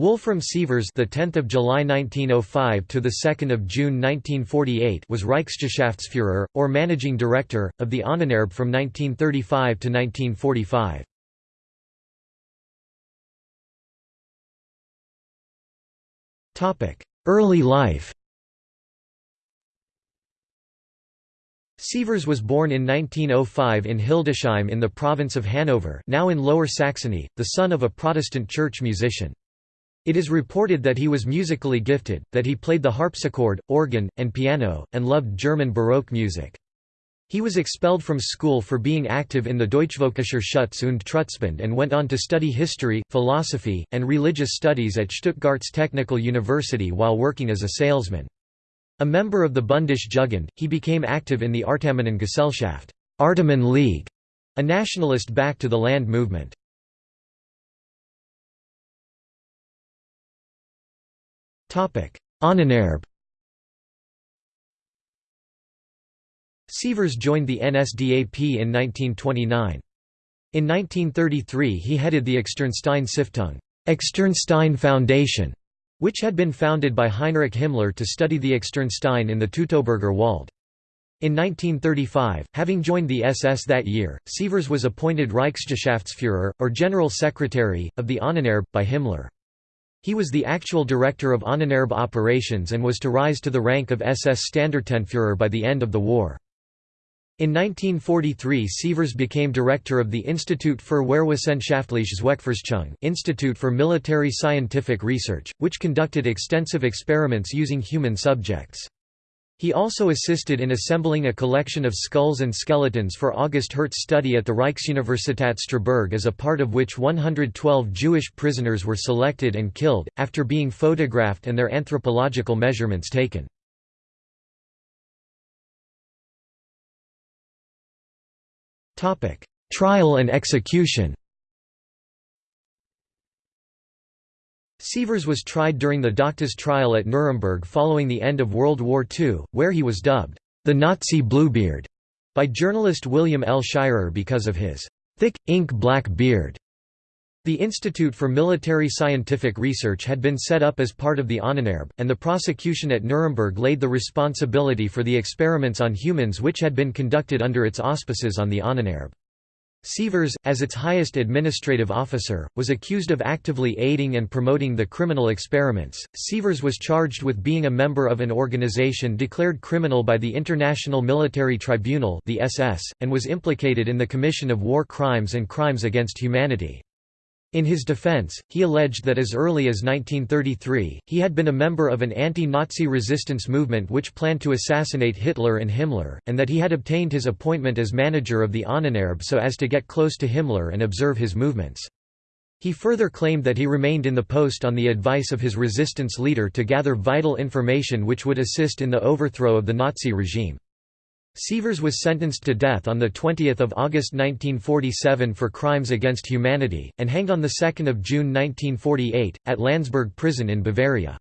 Wolfram Sievers, the 10th of July 1905 to the 2nd of June 1948, was Reichsgeschäftsführer or managing director of the Ahnenerbe from 1935 to 1945. Topic: Early life. Sievers was born in 1905 in Hildesheim in the province of Hanover, now in Lower Saxony, the son of a Protestant church musician. It is reported that he was musically gifted, that he played the harpsichord, organ, and piano, and loved German Baroque music. He was expelled from school for being active in the Deutschvölkischer Schutz und Trutzbund and went on to study history, philosophy, and religious studies at Stuttgart's Technical University while working as a salesman. A member of the Bündische Jugend, he became active in the Artamanengesellschaft Artaman League, a nationalist back to the land movement. Ahnenerbe Sievers joined the NSDAP in 1929. In 1933 he headed the Externstein Stiftung Externstein Foundation, which had been founded by Heinrich Himmler to study the Externstein in the Teutoburger Wald. In 1935, having joined the SS that year, Sievers was appointed Reichsgeschäftsführer, or General Secretary, of the Ahnenerbe, by Himmler. He was the actual director of Ahnenerbe operations and was to rise to the rank of SS Standartenführer by the end of the war. In 1943 Sievers became director of the Institut für Wehrwissenschaftliche Zweckforschung Institute for Military Scientific Research, which conducted extensive experiments using human subjects. He also assisted in assembling a collection of skulls and skeletons for August Hirt's study at the Reichsuniversität Strasbourg as a part of which 112 Jewish prisoners were selected and killed, after being photographed and their anthropological measurements taken. Trial and execution Sievers was tried during the Doctors' trial at Nuremberg following the end of World War II, where he was dubbed, "...the Nazi Bluebeard", by journalist William L. Shirer because of his "...thick, ink-black beard". The Institute for Military Scientific Research had been set up as part of the Ahnenerbe, and the prosecution at Nuremberg laid the responsibility for the experiments on humans which had been conducted under its auspices on the Ahnenerbe. Sievers, as its highest administrative officer, was accused of actively aiding and promoting the criminal experiments. Sievers was charged with being a member of an organization declared criminal by the International Military Tribunal (the SS) and was implicated in the commission of war crimes and crimes against humanity. In his defense, he alleged that as early as 1933, he had been a member of an anti-Nazi resistance movement which planned to assassinate Hitler and Himmler, and that he had obtained his appointment as manager of the Ahnenerbe so as to get close to Himmler and observe his movements. He further claimed that he remained in the post on the advice of his resistance leader to gather vital information which would assist in the overthrow of the Nazi regime. Sievers was sentenced to death on 20 August 1947 for crimes against humanity, and hanged on 2 June 1948, at Landsberg prison in Bavaria.